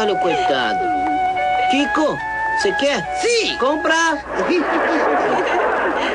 Olha o coitado. Kiko, você quer? Sim! Comprar!